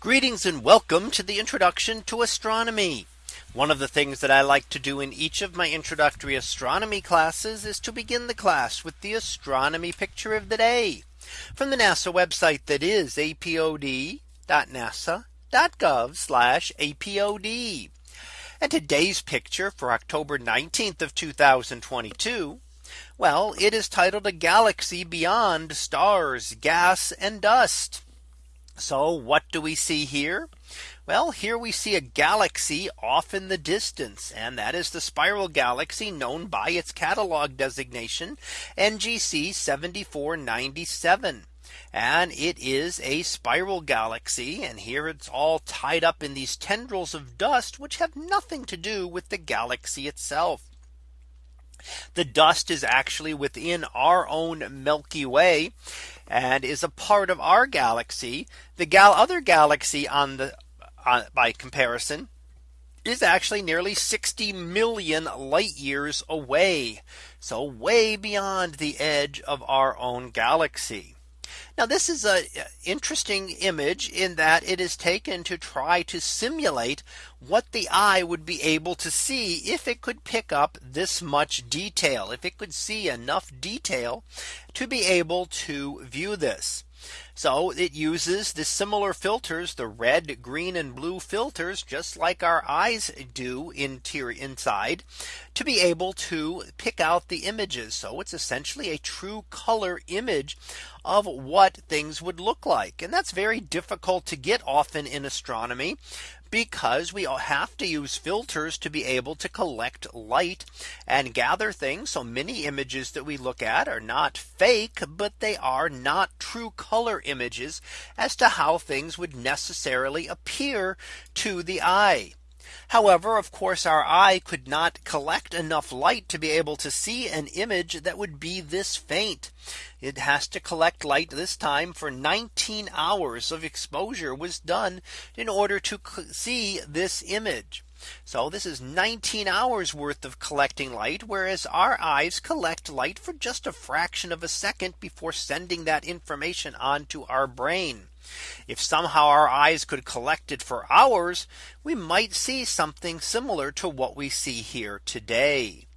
Greetings and welcome to the introduction to astronomy. One of the things that I like to do in each of my introductory astronomy classes is to begin the class with the astronomy picture of the day from the NASA website that is apod.nasa.gov apod. And today's picture for October 19th of 2022. Well, it is titled a galaxy beyond stars, gas and dust. So what do we see here? Well, here we see a galaxy off in the distance. And that is the spiral galaxy known by its catalog designation NGC 7497. And it is a spiral galaxy. And here it's all tied up in these tendrils of dust, which have nothing to do with the galaxy itself. The dust is actually within our own Milky Way and is a part of our galaxy. The gal other galaxy on the uh, by comparison is actually nearly 60 million light years away. So way beyond the edge of our own galaxy. Now this is a uh, interesting image in that it is taken to try to simulate what the eye would be able to see if it could pick up this much detail, if it could see enough detail to be able to view this. So it uses the similar filters, the red, green and blue filters, just like our eyes do interior inside to be able to pick out the images. So it's essentially a true color image of what things would look like. And that's very difficult to get often in astronomy because we have to use filters to be able to collect light and gather things. So many images that we look at are not fake, but they are not true color images as to how things would necessarily appear to the eye. However, of course, our eye could not collect enough light to be able to see an image that would be this faint. It has to collect light this time for 19 hours of exposure was done in order to see this image. So this is 19 hours worth of collecting light, whereas our eyes collect light for just a fraction of a second before sending that information on to our brain. If somehow our eyes could collect it for hours, we might see something similar to what we see here today.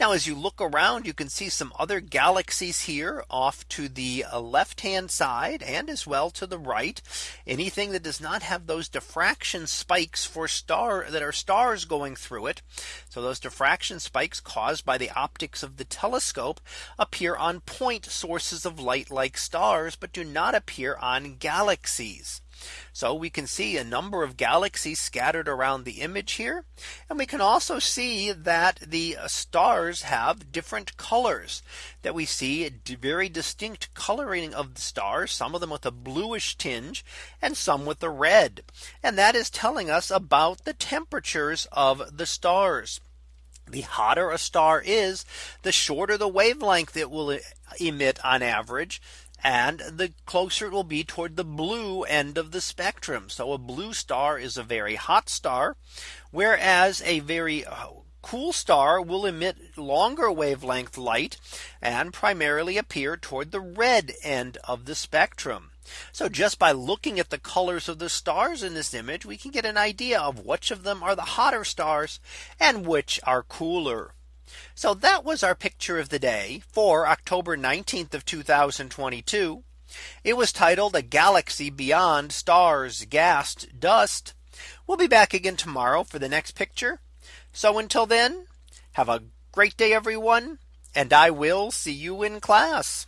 Now as you look around, you can see some other galaxies here off to the uh, left hand side and as well to the right. Anything that does not have those diffraction spikes for star that are stars going through it. So those diffraction spikes caused by the optics of the telescope appear on point sources of light like stars, but do not appear on galaxies. So we can see a number of galaxies scattered around the image here. And we can also see that the uh, stars have different colors that we see a very distinct coloring of the stars, some of them with a bluish tinge and some with a red. And that is telling us about the temperatures of the stars. The hotter a star is, the shorter the wavelength it will emit on average and the closer it will be toward the blue end of the spectrum. So a blue star is a very hot star, whereas a very uh, cool star will emit longer wavelength light and primarily appear toward the red end of the spectrum. So just by looking at the colors of the stars in this image, we can get an idea of which of them are the hotter stars and which are cooler. So that was our picture of the day for October 19th of 2022. It was titled a galaxy beyond stars, gas, dust. We'll be back again tomorrow for the next picture. So until then, have a great day, everyone. And I will see you in class.